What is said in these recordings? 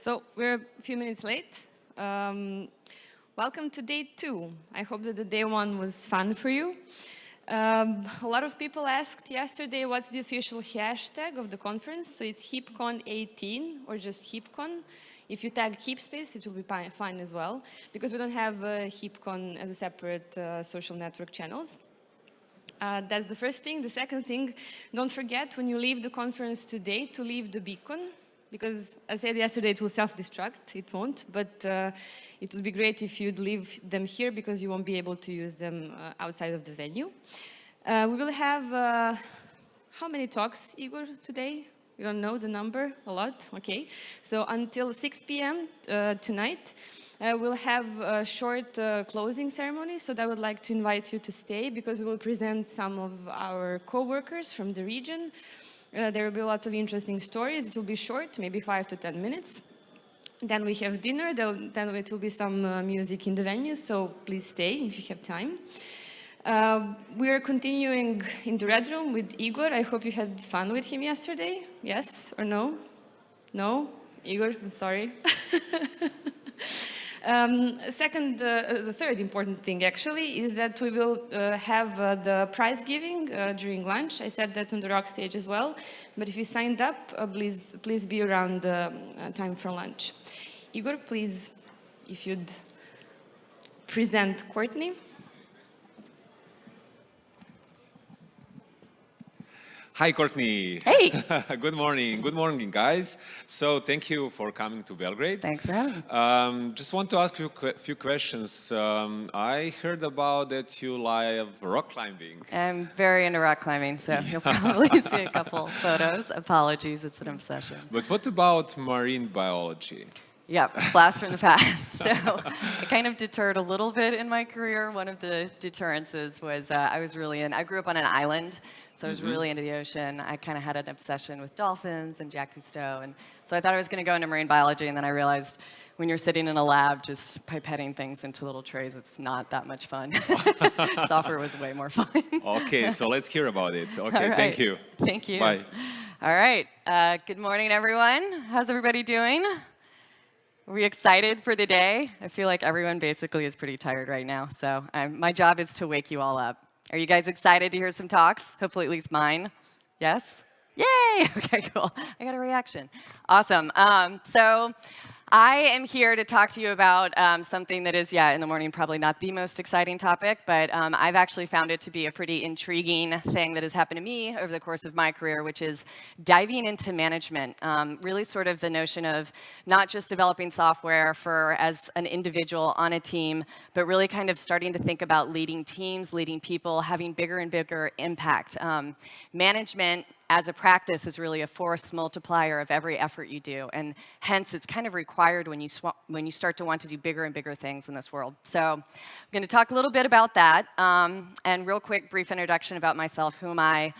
So we're a few minutes late. Um, welcome to day two. I hope that the day one was fun for you. Um, a lot of people asked yesterday what's the official hashtag of the conference. So it's HeapCon18 or just HeapCon. If you tag HeapSpace, it will be fine as well, because we don't have uh, as a separate uh, social network channels. Uh, that's the first thing. The second thing, don't forget when you leave the conference today to leave the beacon, because I said yesterday it will self-destruct, it won't, but uh, it would be great if you'd leave them here because you won't be able to use them uh, outside of the venue. Uh, we will have, uh, how many talks, Igor, today? You don't know the number? A lot? Okay. So until 6 p.m. Uh, tonight, uh, we'll have a short closing ceremony, so I would like to invite you to stay because we will present some of our co-workers from the region. Uh, there will be a lot of interesting stories. It will be short, maybe five to 10 minutes. Then we have dinner, then it will be some uh, music in the venue, so please stay if you have time. Uh, we are continuing in the Red Room with Igor. I hope you had fun with him yesterday. Yes or no? No? Igor, I'm sorry. Um, second, uh, the third important thing actually is that we will uh, have uh, the prize giving uh, during lunch. I said that on the rock stage as well. But if you signed up, uh, please, please be around uh, time for lunch. Igor, please, if you'd present Courtney. Hi, Courtney. Hey. Good morning. Good morning, guys. So thank you for coming to Belgrade. Thanks for having me. Um, just want to ask you a few questions. Um, I heard about that you love rock climbing. I'm very into rock climbing, so you'll probably see a couple photos. Apologies, it's an obsession. But what about marine biology? Yep, blast from the past. So I kind of deterred a little bit in my career. One of the deterrences was uh, I was really in, I grew up on an island, so I was mm -hmm. really into the ocean. I kind of had an obsession with dolphins and Jacques Cousteau. And so I thought I was going to go into marine biology, and then I realized when you're sitting in a lab just pipetting things into little trays, it's not that much fun. Software was way more fun. okay, so let's hear about it. Okay, right. thank you. Thank you. Bye. All right. Uh, good morning, everyone. How's everybody doing? Are we excited for the day? I feel like everyone basically is pretty tired right now, so um, my job is to wake you all up. Are you guys excited to hear some talks? Hopefully at least mine. Yes? Yay! Okay, cool. I got a reaction. Awesome. Um, so I am here to talk to you about um, something that is, yeah, in the morning, probably not the most exciting topic, but um, I've actually found it to be a pretty intriguing thing that has happened to me over the course of my career, which is diving into management. Um, really sort of the notion of not just developing software for as an individual on a team, but really kind of starting to think about leading teams, leading people, having bigger and bigger impact. Um, management as a practice is really a force multiplier of every effort you do. And hence, it's kind of required when you, when you start to want to do bigger and bigger things in this world. So I'm going to talk a little bit about that. Um, and real quick, brief introduction about myself. Who am I?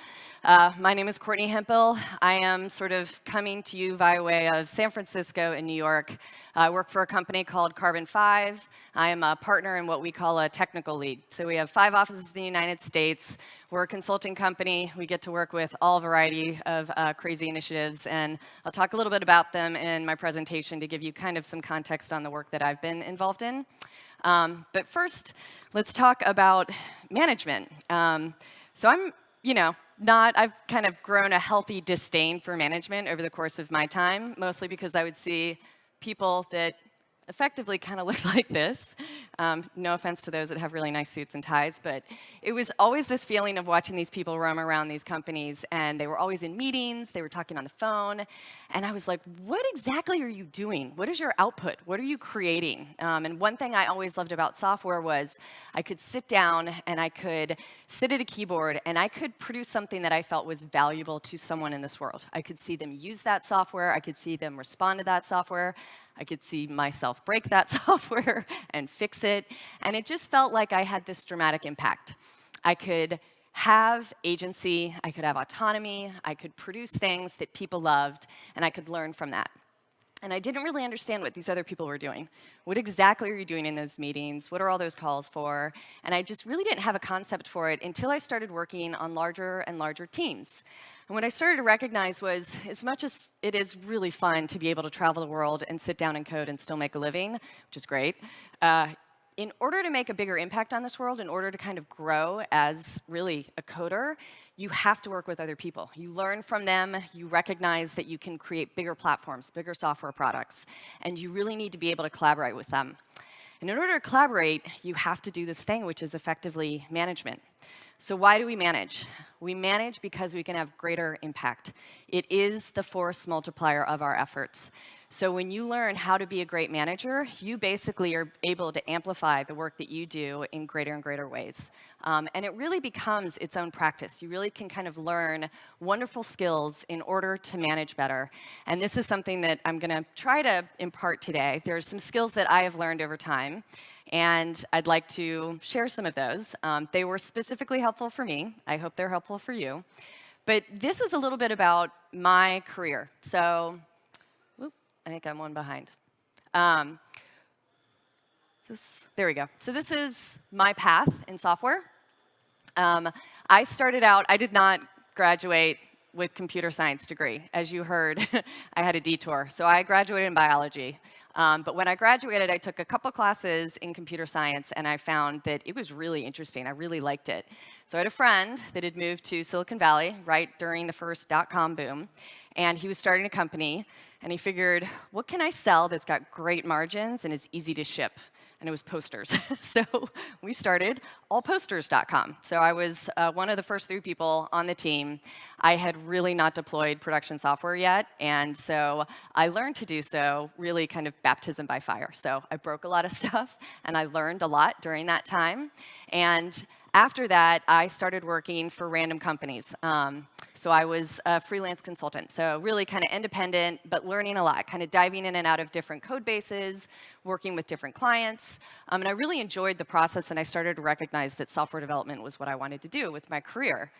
Uh, my name is Courtney Hemphill. I am sort of coming to you via way of San Francisco and New York. I work for a company called Carbon 5. I am a partner in what we call a technical lead. So we have five offices in the United States. We're a consulting company. We get to work with all variety of uh, crazy initiatives, and I'll talk a little bit about them in my presentation to give you kind of some context on the work that I've been involved in. Um, but first, let's talk about management. Um, so I'm, you know, not, I've kind of grown a healthy disdain for management over the course of my time, mostly because I would see people that effectively kind of looks like this. Um, no offense to those that have really nice suits and ties, but it was always this feeling of watching these people roam around these companies, and they were always in meetings, they were talking on the phone, and I was like, what exactly are you doing? What is your output? What are you creating? Um, and one thing I always loved about software was I could sit down and I could sit at a keyboard and I could produce something that I felt was valuable to someone in this world. I could see them use that software, I could see them respond to that software, I could see myself break that software and fix it. And it just felt like I had this dramatic impact. I could have agency, I could have autonomy, I could produce things that people loved, and I could learn from that. And I didn't really understand what these other people were doing. What exactly are you doing in those meetings? What are all those calls for? And I just really didn't have a concept for it until I started working on larger and larger teams. And what I started to recognize was, as much as it is really fun to be able to travel the world and sit down and code and still make a living, which is great, uh, in order to make a bigger impact on this world, in order to kind of grow as really a coder, you have to work with other people. You learn from them, you recognize that you can create bigger platforms, bigger software products, and you really need to be able to collaborate with them. And in order to collaborate, you have to do this thing, which is effectively management. So why do we manage? We manage because we can have greater impact. It is the force multiplier of our efforts. So when you learn how to be a great manager, you basically are able to amplify the work that you do in greater and greater ways. Um, and it really becomes its own practice. You really can kind of learn wonderful skills in order to manage better. And this is something that I'm going to try to impart today. There's some skills that I have learned over time. And I'd like to share some of those. Um, they were specifically helpful for me. I hope they're helpful for you. But this is a little bit about my career. So I think I'm one behind. Um, this, there we go. So this is my path in software. Um, I started out, I did not graduate with computer science degree. As you heard, I had a detour. So I graduated in biology. Um, but when I graduated, I took a couple classes in computer science, and I found that it was really interesting. I really liked it. So I had a friend that had moved to Silicon Valley right during the first dot-com boom, and he was starting a company, and he figured, what can I sell that's got great margins and is easy to ship? And it was posters. so we started allposters.com. So I was uh, one of the first three people on the team. I had really not deployed production software yet, and so I learned to do so really kind of baptism by fire. So I broke a lot of stuff, and I learned a lot during that time. And after that, I started working for random companies. Um, so I was a freelance consultant, so really kind of independent, but learning a lot, kind of diving in and out of different code bases, working with different clients. Um, and I really enjoyed the process, and I started to recognize that software development was what I wanted to do with my career.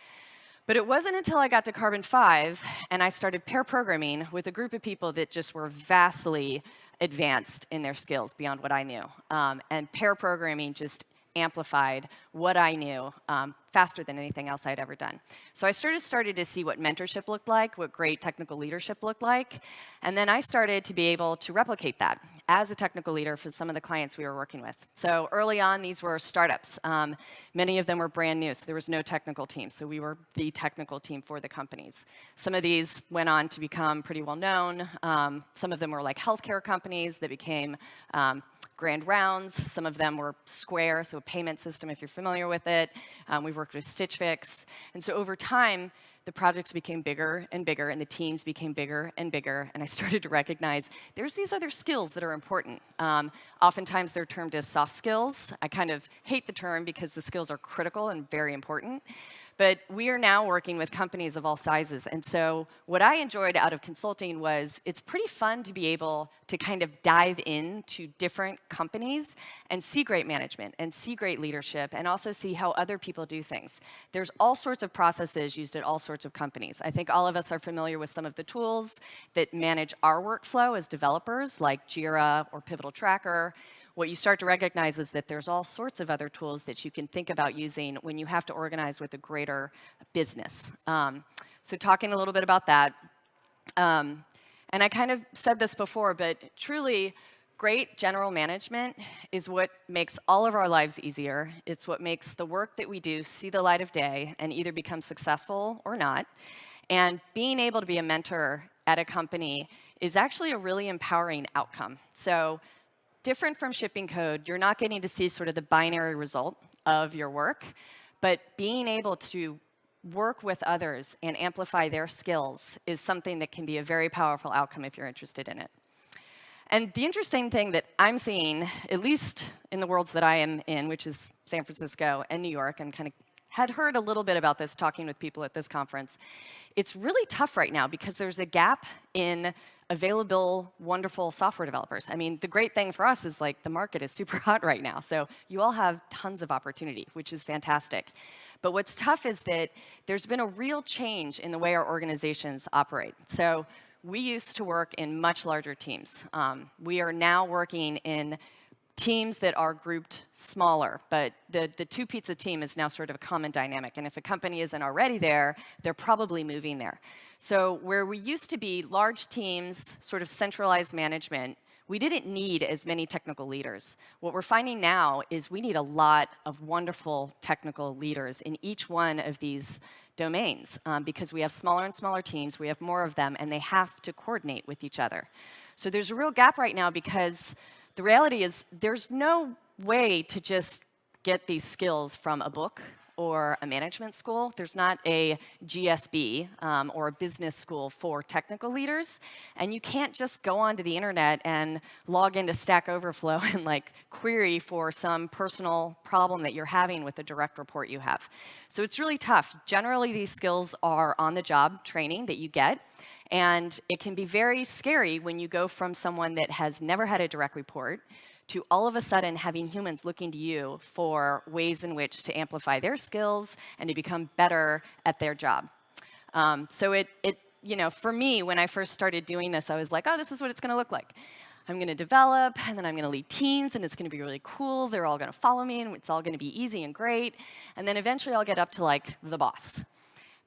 But it wasn't until I got to Carbon 5 and I started pair programming with a group of people that just were vastly advanced in their skills beyond what I knew. Um, and pair programming just amplified what I knew um, faster than anything else I'd ever done. So I sort of started to see what mentorship looked like, what great technical leadership looked like, and then I started to be able to replicate that as a technical leader for some of the clients we were working with. So early on, these were startups. Um, many of them were brand new, so there was no technical team. So we were the technical team for the companies. Some of these went on to become pretty well known. Um, some of them were like healthcare companies that became um, grand rounds. Some of them were Square, so a payment system if you're familiar with it. Um, we've worked with Stitch Fix. And so over time, the projects became bigger and bigger, and the teams became bigger and bigger, and I started to recognize there's these other skills that are important. Um, oftentimes, they're termed as soft skills. I kind of hate the term because the skills are critical and very important. But we are now working with companies of all sizes. And so what I enjoyed out of consulting was it's pretty fun to be able to kind of dive into different companies and see great management and see great leadership and also see how other people do things. There's all sorts of processes used at all sorts of companies. I think all of us are familiar with some of the tools that manage our workflow as developers, like Jira or Pivotal Tracker what you start to recognize is that there's all sorts of other tools that you can think about using when you have to organize with a greater business. Um, so talking a little bit about that. Um, and I kind of said this before, but truly, great general management is what makes all of our lives easier. It's what makes the work that we do see the light of day and either become successful or not. And being able to be a mentor at a company is actually a really empowering outcome. So different from shipping code, you're not getting to see sort of the binary result of your work, but being able to work with others and amplify their skills is something that can be a very powerful outcome if you're interested in it. And the interesting thing that I'm seeing, at least in the worlds that I am in, which is San Francisco and New York, and kind of had heard a little bit about this talking with people at this conference. It's really tough right now because there's a gap in available, wonderful software developers. I mean, the great thing for us is like the market is super hot right now. So you all have tons of opportunity, which is fantastic. But what's tough is that there's been a real change in the way our organizations operate. So we used to work in much larger teams. Um, we are now working in teams that are grouped smaller, but the, the two pizza team is now sort of a common dynamic. And if a company isn't already there, they're probably moving there. So where we used to be large teams, sort of centralized management, we didn't need as many technical leaders. What we're finding now is we need a lot of wonderful technical leaders in each one of these domains um, because we have smaller and smaller teams, we have more of them, and they have to coordinate with each other. So there's a real gap right now because the reality is there's no way to just get these skills from a book or a management school. There's not a GSB um, or a business school for technical leaders. And you can't just go onto the internet and log into Stack Overflow and like query for some personal problem that you're having with a direct report you have. So it's really tough. Generally, these skills are on-the-job training that you get. And it can be very scary when you go from someone that has never had a direct report to all of a sudden having humans looking to you for ways in which to amplify their skills and to become better at their job. Um, so it, it, you know, for me, when I first started doing this, I was like, oh, this is what it's going to look like. I'm going to develop, and then I'm going to lead teams, and it's going to be really cool. They're all going to follow me, and it's all going to be easy and great. And then eventually I'll get up to like the boss.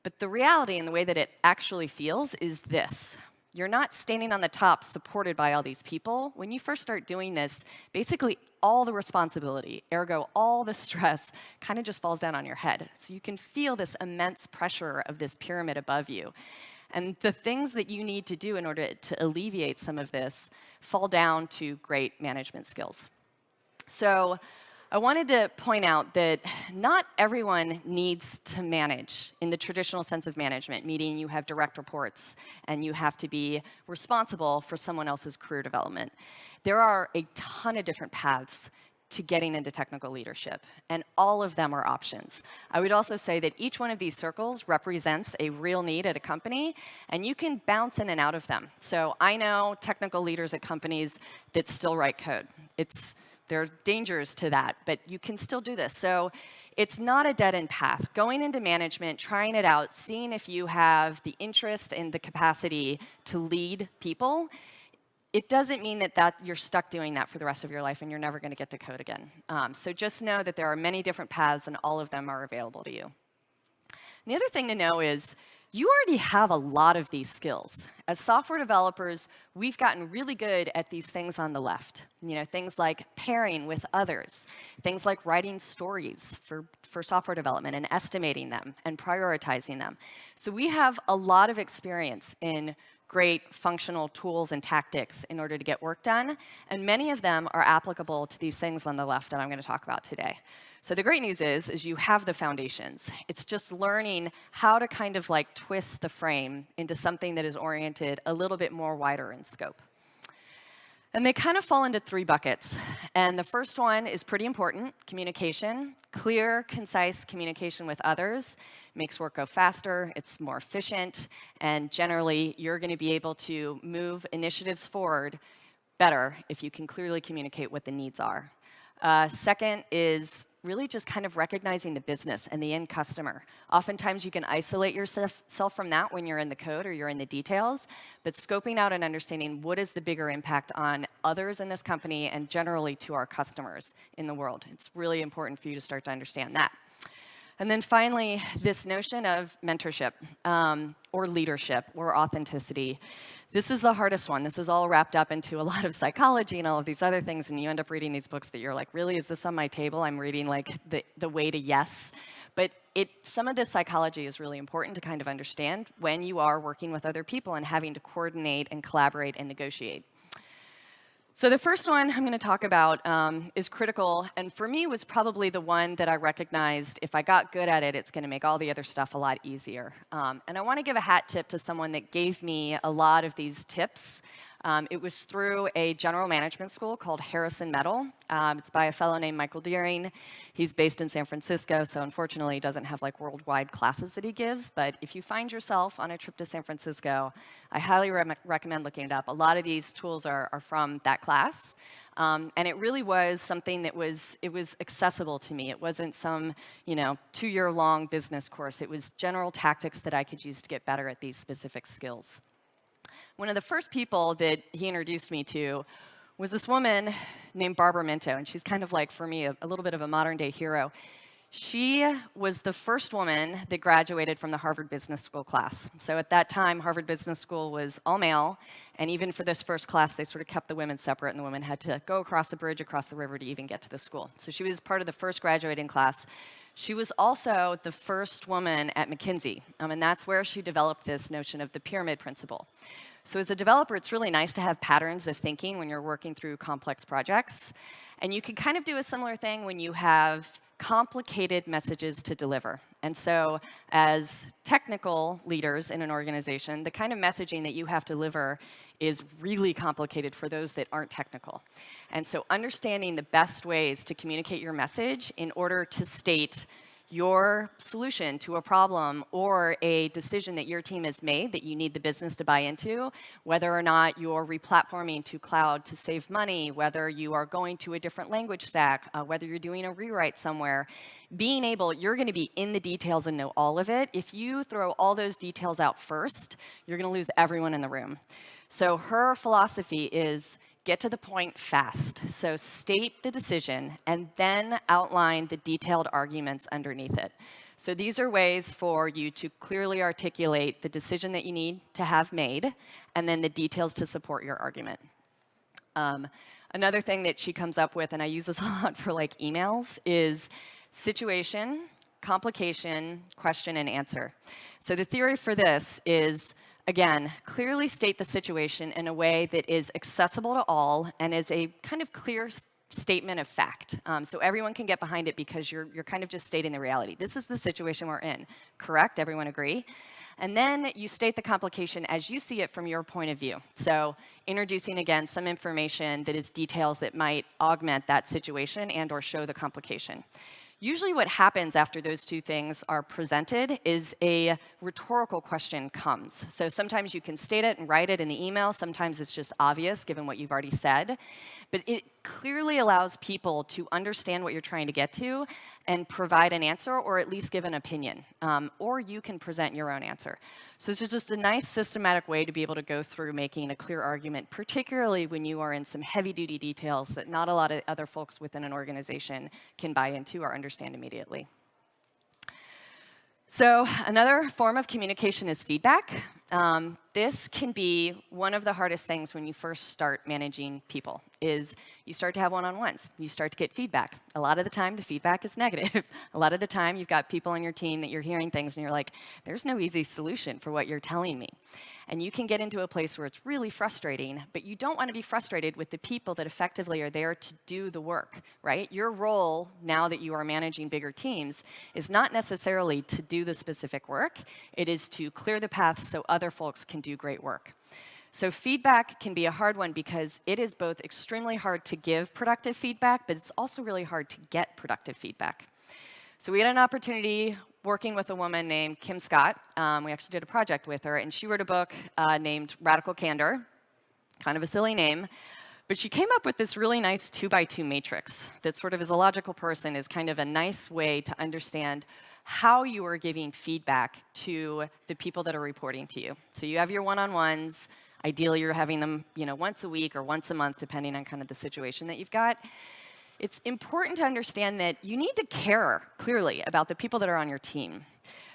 But the reality and the way that it actually feels is this. You're not standing on the top supported by all these people. When you first start doing this, basically all the responsibility, ergo all the stress, kind of just falls down on your head. So you can feel this immense pressure of this pyramid above you. And the things that you need to do in order to alleviate some of this fall down to great management skills. So I wanted to point out that not everyone needs to manage in the traditional sense of management, meaning you have direct reports and you have to be responsible for someone else's career development. There are a ton of different paths to getting into technical leadership, and all of them are options. I would also say that each one of these circles represents a real need at a company, and you can bounce in and out of them. So I know technical leaders at companies that still write code. It's there are dangers to that, but you can still do this. So it's not a dead-end path. Going into management, trying it out, seeing if you have the interest and the capacity to lead people, it doesn't mean that, that you're stuck doing that for the rest of your life and you're never going to get to code again. Um, so just know that there are many different paths and all of them are available to you. And the other thing to know is you already have a lot of these skills. As software developers, we've gotten really good at these things on the left. You know, things like pairing with others, things like writing stories for, for software development and estimating them and prioritizing them. So we have a lot of experience in great functional tools and tactics in order to get work done, and many of them are applicable to these things on the left that I'm going to talk about today. So the great news is, is you have the foundations. It's just learning how to kind of like twist the frame into something that is oriented a little bit more wider in scope. And they kind of fall into three buckets. And the first one is pretty important, communication. Clear, concise communication with others makes work go faster, it's more efficient, and generally you're going to be able to move initiatives forward better if you can clearly communicate what the needs are. Uh, second is really just kind of recognizing the business and the end customer. Oftentimes you can isolate yourself from that when you're in the code or you're in the details, but scoping out and understanding what is the bigger impact on others in this company and generally to our customers in the world. It's really important for you to start to understand that. And then finally, this notion of mentorship um, or leadership or authenticity. This is the hardest one. This is all wrapped up into a lot of psychology and all of these other things, and you end up reading these books that you're like, really, is this on my table? I'm reading like the, the way to yes. But it, some of this psychology is really important to kind of understand when you are working with other people and having to coordinate and collaborate and negotiate. So the first one I'm going to talk about um, is critical, and for me was probably the one that I recognized if I got good at it, it's going to make all the other stuff a lot easier. Um, and I want to give a hat tip to someone that gave me a lot of these tips. Um, it was through a general management school called Harrison Metal. Um, it's by a fellow named Michael Dearing. He's based in San Francisco, so unfortunately he doesn't have like worldwide classes that he gives. But if you find yourself on a trip to San Francisco, I highly re recommend looking it up. A lot of these tools are, are from that class. Um, and it really was something that was, it was accessible to me. It wasn't some, you know, two-year-long business course. It was general tactics that I could use to get better at these specific skills. One of the first people that he introduced me to was this woman named Barbara Minto, and she's kind of like, for me, a, a little bit of a modern day hero. She was the first woman that graduated from the Harvard Business School class. So at that time, Harvard Business School was all male, and even for this first class, they sort of kept the women separate, and the women had to go across the bridge, across the river to even get to the school. So she was part of the first graduating class. She was also the first woman at McKinsey, um, and that's where she developed this notion of the pyramid principle. So as a developer, it's really nice to have patterns of thinking when you're working through complex projects. And you can kind of do a similar thing when you have complicated messages to deliver. And so as technical leaders in an organization, the kind of messaging that you have to deliver is really complicated for those that aren't technical. And so understanding the best ways to communicate your message in order to state your solution to a problem or a decision that your team has made that you need the business to buy into, whether or not you're replatforming to cloud to save money, whether you are going to a different language stack, uh, whether you're doing a rewrite somewhere, being able, you're going to be in the details and know all of it. If you throw all those details out first, you're going to lose everyone in the room. So her philosophy is get to the point fast. So state the decision and then outline the detailed arguments underneath it. So these are ways for you to clearly articulate the decision that you need to have made and then the details to support your argument. Um, another thing that she comes up with, and I use this a lot for like emails, is situation, complication, question, and answer. So the theory for this is Again, clearly state the situation in a way that is accessible to all and is a kind of clear statement of fact. Um, so everyone can get behind it because you're, you're kind of just stating the reality. This is the situation we're in. Correct? Everyone agree? And then you state the complication as you see it from your point of view. So introducing, again, some information that is details that might augment that situation and or show the complication. Usually what happens after those two things are presented is a rhetorical question comes. So sometimes you can state it and write it in the email. Sometimes it's just obvious given what you've already said. But it clearly allows people to understand what you're trying to get to and provide an answer or at least give an opinion. Um, or you can present your own answer. So this is just a nice systematic way to be able to go through making a clear argument, particularly when you are in some heavy duty details that not a lot of other folks within an organization can buy into or understand immediately. So another form of communication is feedback. Um, this can be one of the hardest things when you first start managing people, is you start to have one-on-ones. You start to get feedback. A lot of the time, the feedback is negative. a lot of the time, you've got people on your team that you're hearing things, and you're like, there's no easy solution for what you're telling me. And you can get into a place where it's really frustrating, but you don't want to be frustrated with the people that effectively are there to do the work, right? Your role, now that you are managing bigger teams, is not necessarily to do the specific work. It is to clear the path so other folks can do great work. So feedback can be a hard one because it is both extremely hard to give productive feedback, but it's also really hard to get productive feedback. So we had an opportunity working with a woman named Kim Scott. Um, we actually did a project with her, and she wrote a book uh, named Radical Candor, kind of a silly name. But she came up with this really nice two by two matrix that sort of as a logical person is kind of a nice way to understand how you are giving feedback to the people that are reporting to you. So you have your one-on-ones. Ideally, you're having them you know, once a week or once a month, depending on kind of the situation that you've got it's important to understand that you need to care clearly about the people that are on your team.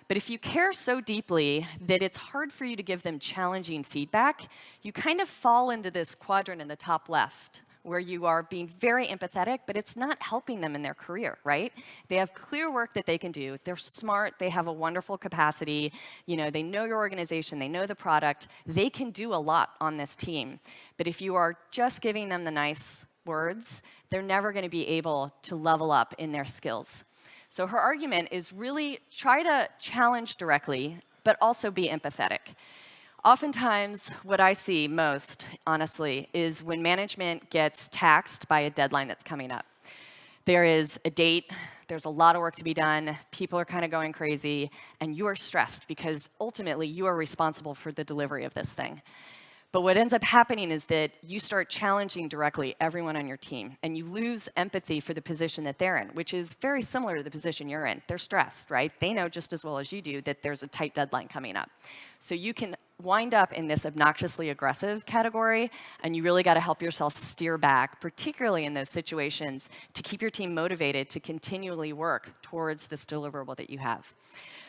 But if you care so deeply that it's hard for you to give them challenging feedback, you kind of fall into this quadrant in the top left where you are being very empathetic, but it's not helping them in their career, right? They have clear work that they can do. They're smart. They have a wonderful capacity. You know, they know your organization. They know the product. They can do a lot on this team. But if you are just giving them the nice words, they're never going to be able to level up in their skills. So her argument is really try to challenge directly, but also be empathetic. Oftentimes, what I see most, honestly, is when management gets taxed by a deadline that's coming up. There is a date, there's a lot of work to be done, people are kind of going crazy, and you are stressed because ultimately you are responsible for the delivery of this thing. But what ends up happening is that you start challenging directly everyone on your team, and you lose empathy for the position that they're in, which is very similar to the position you're in. They're stressed, right? They know just as well as you do that there's a tight deadline coming up. So you can wind up in this obnoxiously aggressive category, and you really got to help yourself steer back, particularly in those situations, to keep your team motivated to continually work towards this deliverable that you have.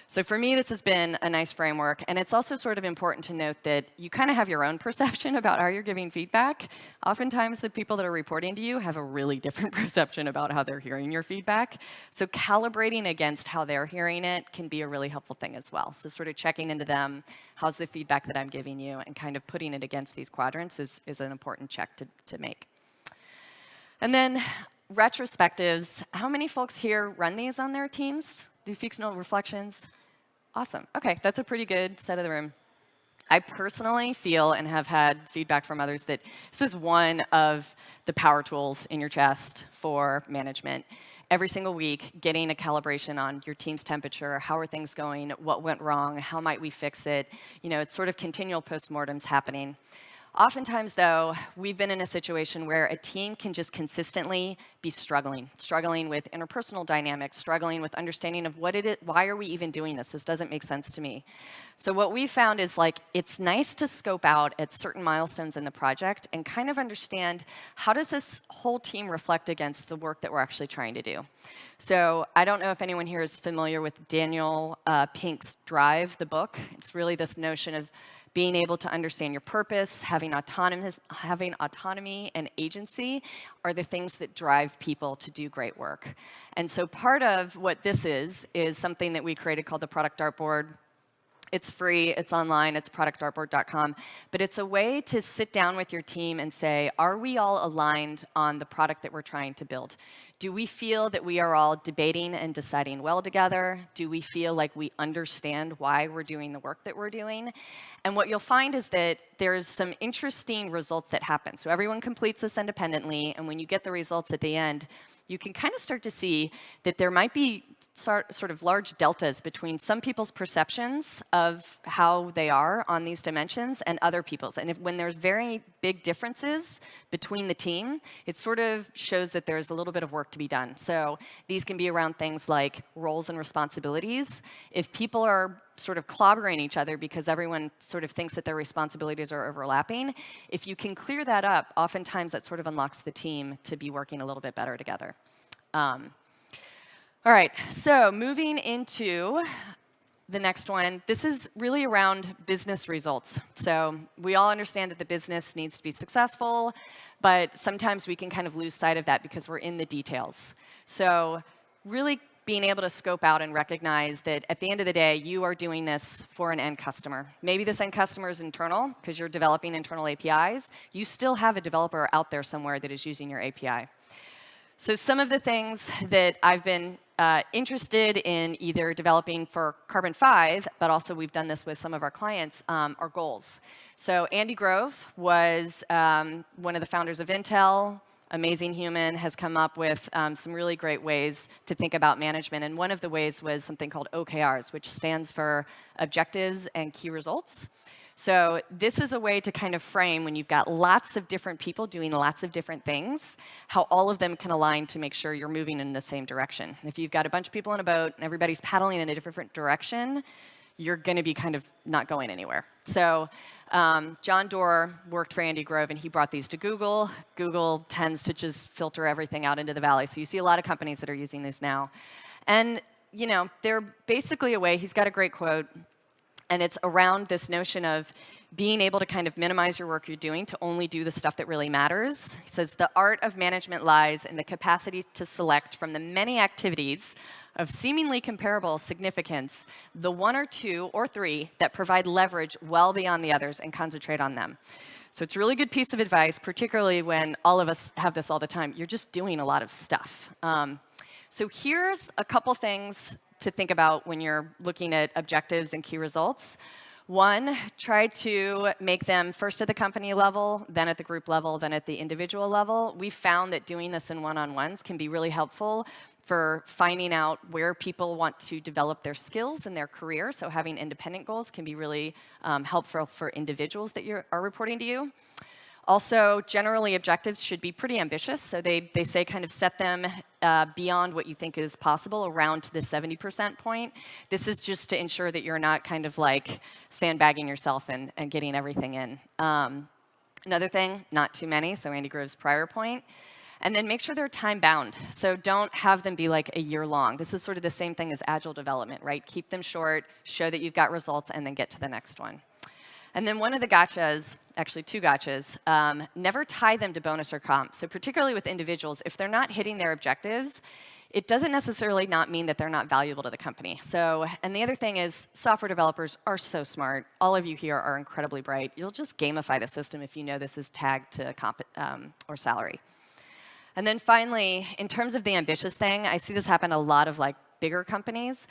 So for me, this has been a nice framework. And it's also sort of important to note that you kind of have your own perception about how you're giving feedback. Oftentimes, the people that are reporting to you have a really different perception about how they're hearing your feedback. So calibrating against how they're hearing it can be a really helpful thing as well. So sort of checking into them, how's the feedback that I'm giving you, and kind of putting it against these quadrants is, is an important check to, to make. And then retrospectives. How many folks here run these on their teams? Do folks reflections? Awesome. OK, that's a pretty good set of the room. I personally feel and have had feedback from others that this is one of the power tools in your chest for management. Every single week, getting a calibration on your team's temperature, how are things going, what went wrong, how might we fix it. You know, it's sort of continual postmortems happening. Oftentimes, though, we've been in a situation where a team can just consistently be struggling, struggling with interpersonal dynamics, struggling with understanding of what it is, why are we even doing this? This doesn't make sense to me. So what we found is like, it's nice to scope out at certain milestones in the project and kind of understand how does this whole team reflect against the work that we're actually trying to do. So I don't know if anyone here is familiar with Daniel uh, Pink's Drive, the book. It's really this notion of being able to understand your purpose, having, autonomous, having autonomy and agency are the things that drive people to do great work. And so part of what this is, is something that we created called the Product Dartboard. It's free, it's online, it's productdartboard.com. But it's a way to sit down with your team and say, are we all aligned on the product that we're trying to build? Do we feel that we are all debating and deciding well together? Do we feel like we understand why we're doing the work that we're doing? And what you'll find is that there's some interesting results that happen. So everyone completes this independently, and when you get the results at the end, you can kind of start to see that there might be sort of large deltas between some people's perceptions of how they are on these dimensions and other people's. And if, when there's very big differences between the team, it sort of shows that there's a little bit of work to be done. So these can be around things like roles and responsibilities. If people are sort of clobbering each other because everyone sort of thinks that their responsibilities are overlapping, if you can clear that up, oftentimes that sort of unlocks the team to be working a little bit better together. Um, all right, so moving into the next one, this is really around business results. So we all understand that the business needs to be successful, but sometimes we can kind of lose sight of that because we're in the details. So really being able to scope out and recognize that at the end of the day, you are doing this for an end customer. Maybe this end customer is internal because you're developing internal APIs. You still have a developer out there somewhere that is using your API. So some of the things that I've been uh, interested in either developing for Carbon 5, but also we've done this with some of our clients, um, are goals. So Andy Grove was um, one of the founders of Intel, amazing human, has come up with um, some really great ways to think about management. And one of the ways was something called OKRs, which stands for Objectives and Key Results. So this is a way to kind of frame when you've got lots of different people doing lots of different things, how all of them can align to make sure you're moving in the same direction. If you've got a bunch of people in a boat and everybody's paddling in a different direction, you're going to be kind of not going anywhere. So um, John Doerr worked for Andy Grove, and he brought these to Google. Google tends to just filter everything out into the valley. So you see a lot of companies that are using these now. And you know, they're basically a way, he's got a great quote, and it's around this notion of being able to kind of minimize your work you're doing to only do the stuff that really matters. He says, the art of management lies in the capacity to select from the many activities of seemingly comparable significance, the one or two or three that provide leverage well beyond the others and concentrate on them. So it's a really good piece of advice, particularly when all of us have this all the time. You're just doing a lot of stuff. Um, so here's a couple things to think about when you're looking at objectives and key results. One, try to make them first at the company level, then at the group level, then at the individual level. We found that doing this in one-on-ones can be really helpful for finding out where people want to develop their skills in their career. So having independent goals can be really um, helpful for individuals that you are reporting to you. Also, generally, objectives should be pretty ambitious. So they, they say kind of set them uh, beyond what you think is possible, around to the 70% point. This is just to ensure that you're not kind of like sandbagging yourself and, and getting everything in. Um, another thing, not too many, so Andy Grove's prior point. And then make sure they're time bound. So don't have them be like a year long. This is sort of the same thing as agile development, right? Keep them short, show that you've got results, and then get to the next one. And then one of the gotchas, actually two gotchas, um, never tie them to bonus or comp. So particularly with individuals, if they're not hitting their objectives, it doesn't necessarily not mean that they're not valuable to the company. So, and the other thing is software developers are so smart. All of you here are incredibly bright. You'll just gamify the system if you know this is tagged to comp um, or salary. And then finally, in terms of the ambitious thing, I see this happen a lot of like bigger companies.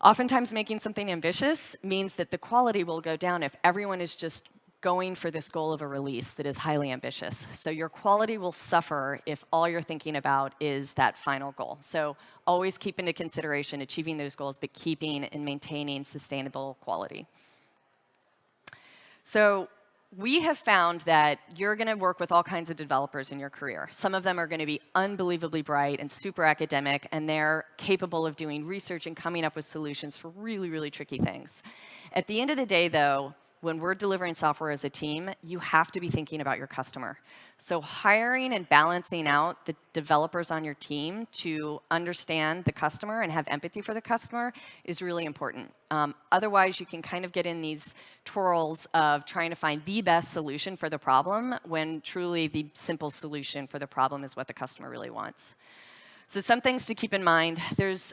Oftentimes making something ambitious means that the quality will go down if everyone is just going for this goal of a release that is highly ambitious. So your quality will suffer if all you're thinking about is that final goal. So always keep into consideration achieving those goals, but keeping and maintaining sustainable quality. So we have found that you're going to work with all kinds of developers in your career. Some of them are going to be unbelievably bright and super academic, and they're capable of doing research and coming up with solutions for really, really tricky things. At the end of the day, though, when we're delivering software as a team, you have to be thinking about your customer. So hiring and balancing out the developers on your team to understand the customer and have empathy for the customer is really important. Um, otherwise, you can kind of get in these twirls of trying to find the best solution for the problem when truly the simple solution for the problem is what the customer really wants. So some things to keep in mind. There's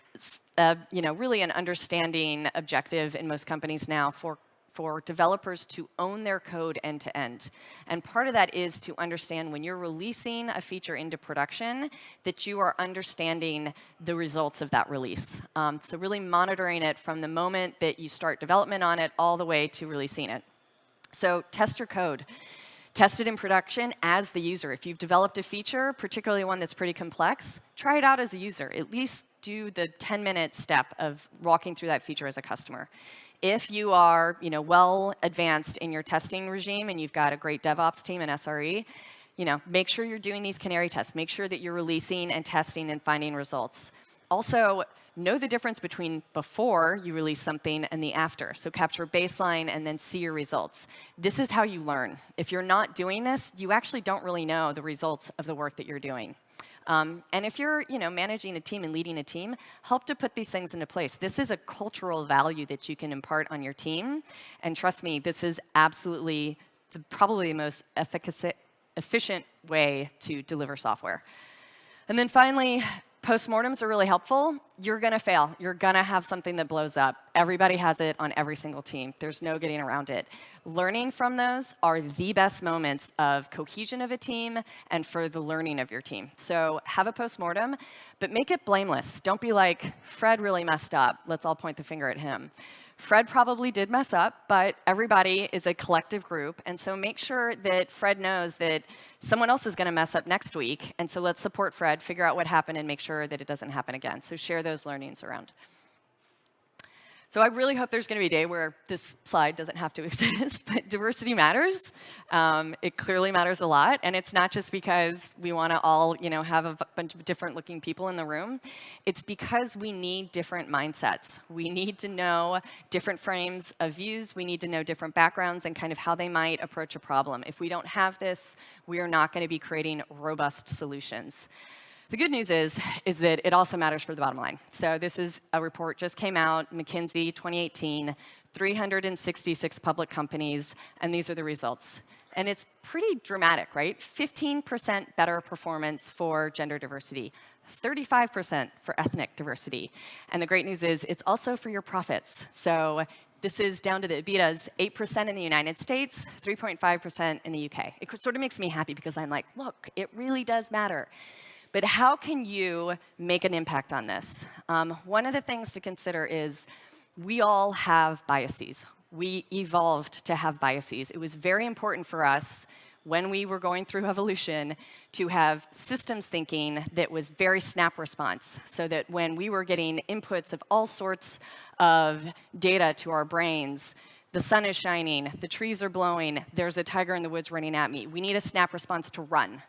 uh, you know, really an understanding objective in most companies now for for developers to own their code end to end. And part of that is to understand when you're releasing a feature into production that you are understanding the results of that release. Um, so really monitoring it from the moment that you start development on it all the way to releasing it. So test your code. Test it in production as the user. If you've developed a feature, particularly one that's pretty complex, try it out as a user. At least do the 10-minute step of walking through that feature as a customer if you are you know, well advanced in your testing regime and you've got a great DevOps team and SRE, you know, make sure you're doing these canary tests. Make sure that you're releasing and testing and finding results. Also, know the difference between before you release something and the after. So capture baseline and then see your results. This is how you learn. If you're not doing this, you actually don't really know the results of the work that you're doing. Um, and if you're you know, managing a team and leading a team, help to put these things into place. This is a cultural value that you can impart on your team. And trust me, this is absolutely the, probably the most efficient way to deliver software. And then finally, Postmortems are really helpful. You're going to fail. You're going to have something that blows up. Everybody has it on every single team. There's no getting around it. Learning from those are the best moments of cohesion of a team and for the learning of your team. So have a postmortem, but make it blameless. Don't be like, Fred really messed up. Let's all point the finger at him. Fred probably did mess up, but everybody is a collective group. And so make sure that Fred knows that someone else is going to mess up next week. And so let's support Fred, figure out what happened, and make sure that it doesn't happen again. So share those learnings around. So I really hope there's going to be a day where this slide doesn't have to exist, but diversity matters. Um, it clearly matters a lot, and it's not just because we want to all, you know, have a bunch of different looking people in the room. It's because we need different mindsets. We need to know different frames of views. We need to know different backgrounds and kind of how they might approach a problem. If we don't have this, we are not going to be creating robust solutions. The good news is, is that it also matters for the bottom line. So this is a report just came out, McKinsey 2018, 366 public companies, and these are the results. And it's pretty dramatic, right? 15% better performance for gender diversity, 35% for ethnic diversity. And the great news is it's also for your profits. So this is down to the EBITDAs, 8% in the United States, 3.5% in the UK. It sort of makes me happy because I'm like, look, it really does matter. But how can you make an impact on this? Um, one of the things to consider is we all have biases. We evolved to have biases. It was very important for us when we were going through evolution to have systems thinking that was very snap response so that when we were getting inputs of all sorts of data to our brains, the sun is shining, the trees are blowing, there's a tiger in the woods running at me. We need a snap response to run.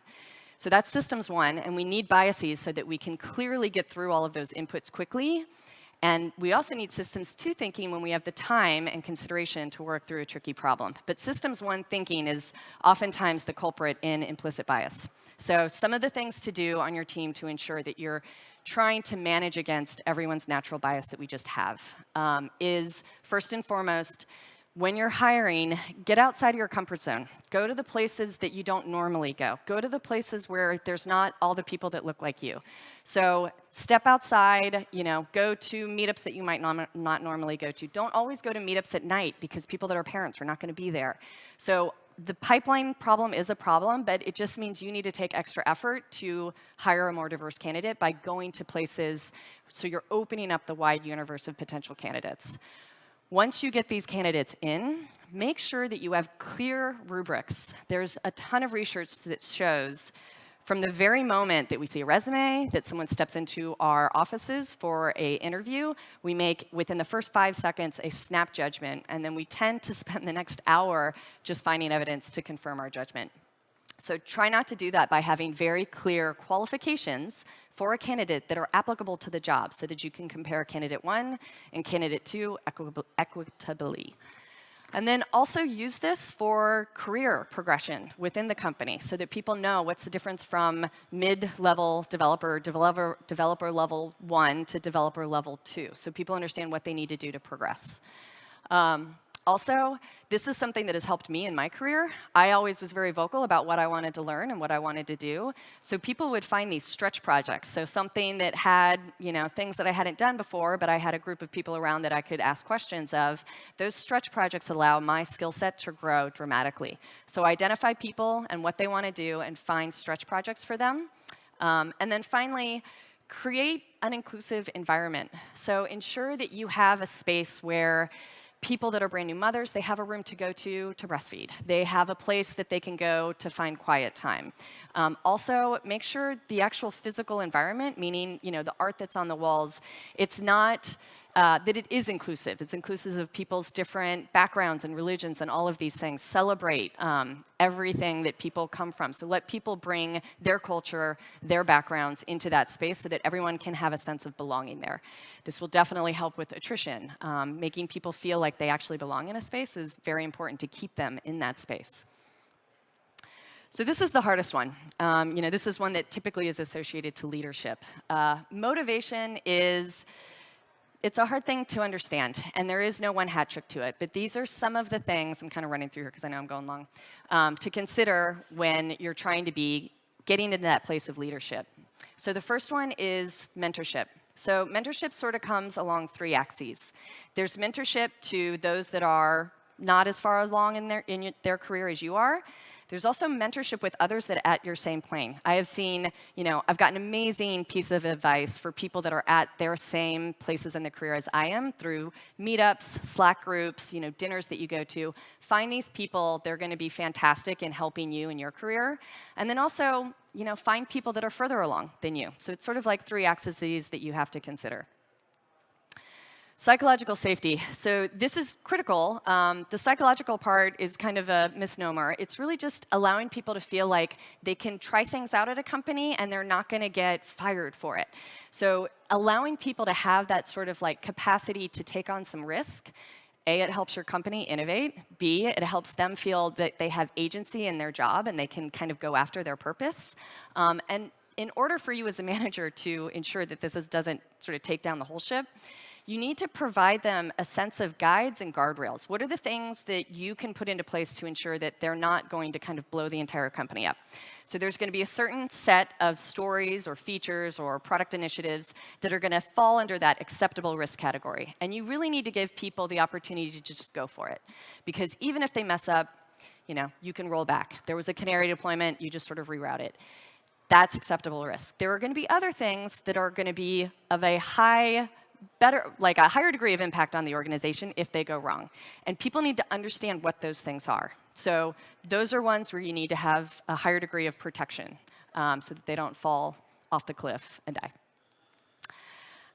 So that's systems one, and we need biases so that we can clearly get through all of those inputs quickly. And we also need systems two thinking when we have the time and consideration to work through a tricky problem. But systems one thinking is oftentimes the culprit in implicit bias. So some of the things to do on your team to ensure that you're trying to manage against everyone's natural bias that we just have um, is first and foremost, when you're hiring, get outside of your comfort zone. Go to the places that you don't normally go. Go to the places where there's not all the people that look like you. So step outside, you know, go to meetups that you might not, not normally go to. Don't always go to meetups at night because people that are parents are not going to be there. So the pipeline problem is a problem, but it just means you need to take extra effort to hire a more diverse candidate by going to places so you're opening up the wide universe of potential candidates. Once you get these candidates in, make sure that you have clear rubrics. There's a ton of research that shows from the very moment that we see a resume, that someone steps into our offices for a interview, we make, within the first five seconds, a snap judgment, and then we tend to spend the next hour just finding evidence to confirm our judgment. So try not to do that by having very clear qualifications for a candidate that are applicable to the job so that you can compare candidate one and candidate two equitably. And then also use this for career progression within the company so that people know what's the difference from mid-level developer, developer, developer level one to developer level two. So people understand what they need to do to progress. Um, also, this is something that has helped me in my career. I always was very vocal about what I wanted to learn and what I wanted to do. So people would find these stretch projects. So something that had, you know, things that I hadn't done before, but I had a group of people around that I could ask questions of. Those stretch projects allow my skill set to grow dramatically. So identify people and what they want to do and find stretch projects for them. Um, and then finally, create an inclusive environment. So ensure that you have a space where people that are brand new mothers, they have a room to go to to breastfeed. They have a place that they can go to find quiet time. Um, also, make sure the actual physical environment, meaning you know the art that's on the walls, it's not uh, that it is inclusive. It's inclusive of people's different backgrounds and religions and all of these things. Celebrate um, everything that people come from. So let people bring their culture, their backgrounds into that space so that everyone can have a sense of belonging there. This will definitely help with attrition. Um, making people feel like they actually belong in a space is very important to keep them in that space. So this is the hardest one. Um, you know, this is one that typically is associated to leadership. Uh, motivation is it's a hard thing to understand, and there is no one hat trick to it. But these are some of the things, I'm kind of running through here because I know I'm going long, um, to consider when you're trying to be getting into that place of leadership. So the first one is mentorship. So mentorship sort of comes along three axes. There's mentorship to those that are not as far along in their, in their career as you are. There's also mentorship with others that are at your same plane. I have seen, you know, I've got an amazing piece of advice for people that are at their same places in their career as I am through meetups, Slack groups, you know, dinners that you go to. Find these people, they're going to be fantastic in helping you in your career. And then also, you know, find people that are further along than you. So it's sort of like three axes that you have to consider. Psychological safety. So this is critical. Um, the psychological part is kind of a misnomer. It's really just allowing people to feel like they can try things out at a company and they're not going to get fired for it. So allowing people to have that sort of like capacity to take on some risk a, it helps your company innovate. B, it helps them feel that they have agency in their job and they can kind of go after their purpose. Um, and in order for you as a manager to ensure that this is, doesn't sort of take down the whole ship, you need to provide them a sense of guides and guardrails. What are the things that you can put into place to ensure that they're not going to kind of blow the entire company up? So there's going to be a certain set of stories or features or product initiatives that are going to fall under that acceptable risk category. And you really need to give people the opportunity to just go for it. Because even if they mess up, you know, you can roll back. There was a canary deployment, you just sort of reroute it. That's acceptable risk. There are going to be other things that are going to be of a high better, like a higher degree of impact on the organization if they go wrong. And people need to understand what those things are. So those are ones where you need to have a higher degree of protection um, so that they don't fall off the cliff and die.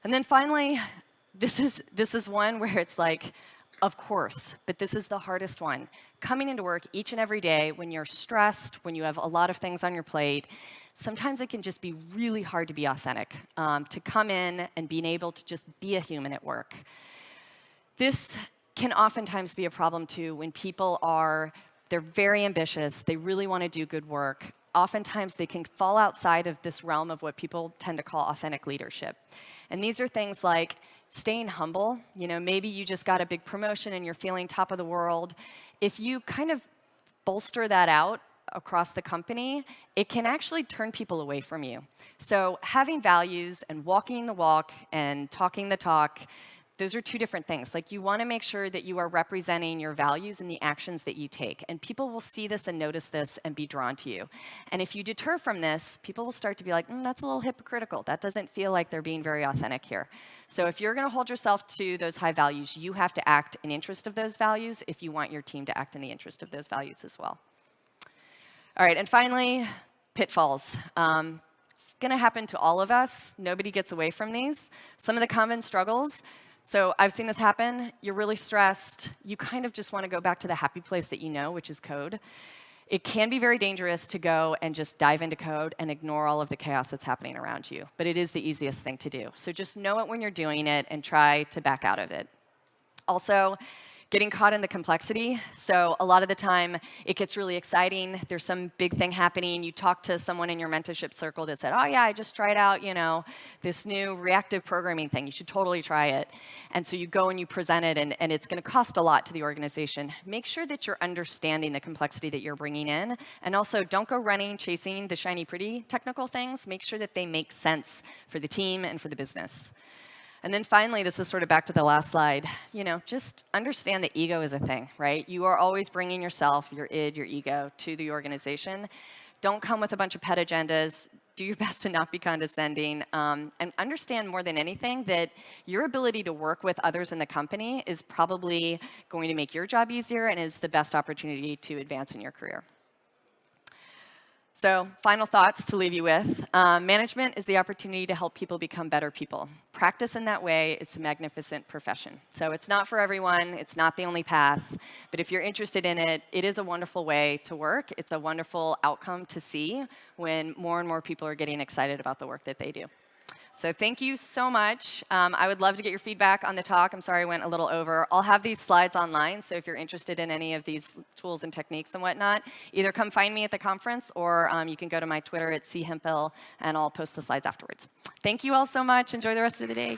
And then finally, this is, this is one where it's like, Of course, but this is the hardest one. Coming into work each and every day when you're stressed, when you have a lot of things on your plate, sometimes it can just be really hard to be authentic, um, to come in and being able to just be a human at work. This can oftentimes be a problem too when people are, they're very ambitious, they really want to do good work. Oftentimes they can fall outside of this realm of what people tend to call authentic leadership. And these are things like staying humble. You know, maybe you just got a big promotion and you're feeling top of the world. If you kind of bolster that out across the company, it can actually turn people away from you. So having values and walking the walk and talking the talk those are two different things. Like you want to make sure that you are representing your values in the actions that you take. And people will see this and notice this and be drawn to you. And if you deter from this, people will start to be like, mm, that's a little hypocritical. That doesn't feel like they're being very authentic here. So if you're going to hold yourself to those high values, you have to act in interest of those values if you want your team to act in the interest of those values as well. All right, and finally, pitfalls. Um, it's going to happen to all of us. Nobody gets away from these. Some of the common struggles so I've seen this happen. You're really stressed. You kind of just want to go back to the happy place that you know, which is code. It can be very dangerous to go and just dive into code and ignore all of the chaos that's happening around you. But it is the easiest thing to do. So just know it when you're doing it and try to back out of it. Also, getting caught in the complexity. So a lot of the time, it gets really exciting. There's some big thing happening. You talk to someone in your mentorship circle that said, oh, yeah, I just tried out, you know, this new reactive programming thing. You should totally try it. And so you go and you present it, and, and it's going to cost a lot to the organization. Make sure that you're understanding the complexity that you're bringing in. And also, don't go running, chasing the shiny, pretty technical things. Make sure that they make sense for the team and for the business. And then finally, this is sort of back to the last slide, you know, just understand that ego is a thing, right? You are always bringing yourself, your id, your ego to the organization. Don't come with a bunch of pet agendas. Do your best to not be condescending. Um, and understand more than anything that your ability to work with others in the company is probably going to make your job easier and is the best opportunity to advance in your career. So final thoughts to leave you with. Um, management is the opportunity to help people become better people. Practice in that way, it's a magnificent profession. So it's not for everyone, it's not the only path, but if you're interested in it, it is a wonderful way to work. It's a wonderful outcome to see when more and more people are getting excited about the work that they do. So thank you so much. Um, I would love to get your feedback on the talk. I'm sorry I went a little over. I'll have these slides online, so if you're interested in any of these tools and techniques and whatnot, either come find me at the conference or um, you can go to my Twitter at chemphill, and I'll post the slides afterwards. Thank you all so much. Enjoy the rest of the day.